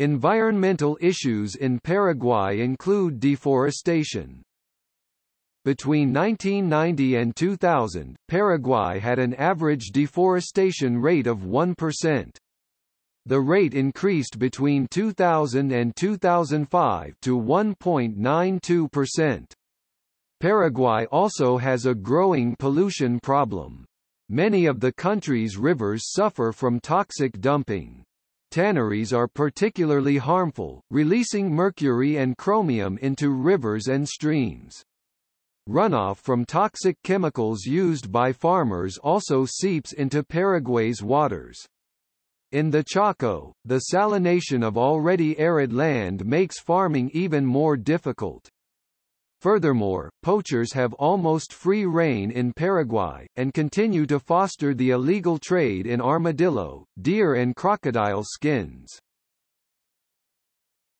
Environmental issues in Paraguay include deforestation. Between 1990 and 2000, Paraguay had an average deforestation rate of 1%. The rate increased between 2000 and 2005 to 1.92%. Paraguay also has a growing pollution problem. Many of the country's rivers suffer from toxic dumping. Tanneries are particularly harmful, releasing mercury and chromium into rivers and streams. Runoff from toxic chemicals used by farmers also seeps into Paraguay's waters. In the Chaco, the salination of already arid land makes farming even more difficult. Furthermore, poachers have almost free rein in Paraguay, and continue to foster the illegal trade in armadillo, deer and crocodile skins.